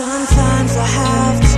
Sometimes I have to